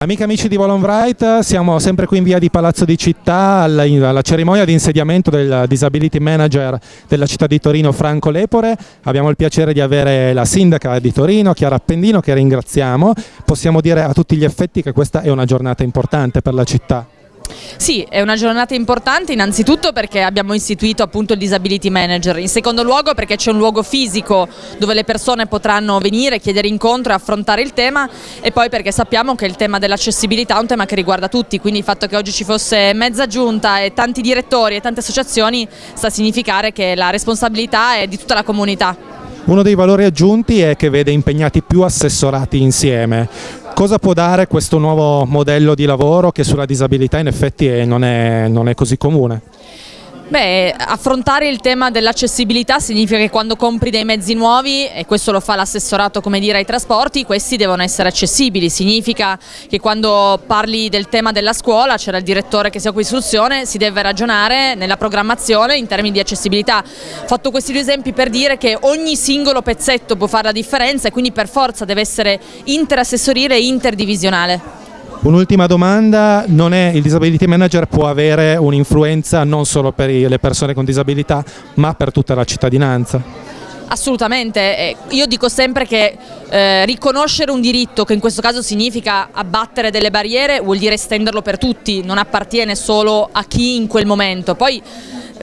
Amiche e amici di Volonbright, siamo sempre qui in via di Palazzo di Città alla, alla, cerimonia di insediamento del Disability Manager della città di Torino Franco Lepore. Abbiamo il piacere di avere la sindaca di Torino, Chiara Appendino, che ringraziamo. Possiamo dire a tutti gli effetti che questa è una giornata importante per la città. Sì, è una giornata importante innanzitutto perché abbiamo istituito appunto il Disability Manager, in secondo luogo perché c'è un luogo fisico dove le persone potranno venire, chiedere incontro e affrontare il tema e poi perché sappiamo che il tema dell'accessibilità è un tema che riguarda tutti, quindi il fatto che oggi ci fosse mezza giunta e tanti direttori e tante associazioni sta a significare che la responsabilità è di tutta la comunità. Uno dei valori aggiunti è che vede impegnati più assessorati insieme. Cosa può dare questo nuovo modello di lavoro che sulla disabilità in effetti non è, non è così comune? Beh, affrontare il tema dell'accessibilità significa che quando compri dei mezzi nuovi, e questo lo fa l'assessorato come dire ai trasporti, questi devono essere accessibili, significa che quando parli del tema della scuola, c'era il direttore che si occupa di istruzione, si deve ragionare nella programmazione in termini di accessibilità. Ho fatto questi due esempi per dire che ogni singolo pezzetto può fare la differenza e quindi per forza deve essere interassessorile e interdivisionale. Un'ultima domanda, è, il disability manager può avere un'influenza non solo per le persone con disabilità ma per tutta la cittadinanza? Assolutamente, io dico sempre che eh, riconoscere un diritto, che in questo caso significa abbattere delle barriere, vuol dire estenderlo per tutti, non appartiene solo a chi in quel momento. Poi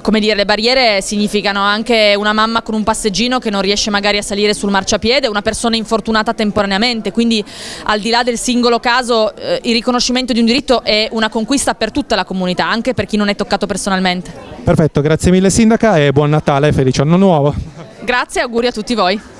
come dire, le barriere significano anche una mamma con un passeggino che non riesce magari a salire sul marciapiede, una persona infortunata temporaneamente, quindi al di là del singolo caso eh, il riconoscimento di un diritto è una conquista per tutta la comunità, anche per chi non è toccato personalmente. Perfetto, grazie mille Sindaca e buon Natale e felice anno nuovo. Grazie e auguri a tutti voi.